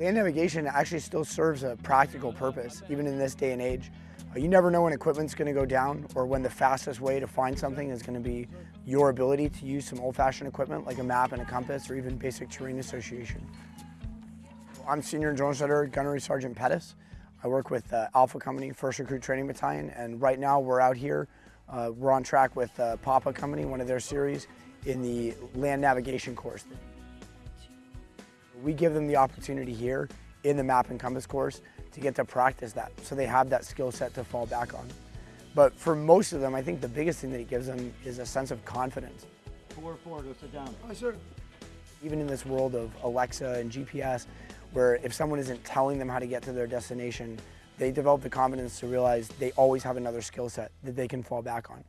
Land navigation actually still serves a practical purpose, even in this day and age. Uh, you never know when equipment's going to go down or when the fastest way to find something is going to be your ability to use some old-fashioned equipment like a map and a compass or even basic terrain association. I'm Senior Drill Instructor Gunnery Sergeant Pettis. I work with uh, Alpha Company, 1st Recruit Training Battalion, and right now we're out here. Uh, we're on track with uh, Papa Company, one of their series, in the land navigation course. We give them the opportunity here in the map and compass course to get to practice that so they have that skill set to fall back on. But for most of them, I think the biggest thing that it gives them is a sense of confidence. 4-4, go sit down. Oh, sir. Even in this world of Alexa and GPS, where if someone isn't telling them how to get to their destination, they develop the confidence to realize they always have another skill set that they can fall back on.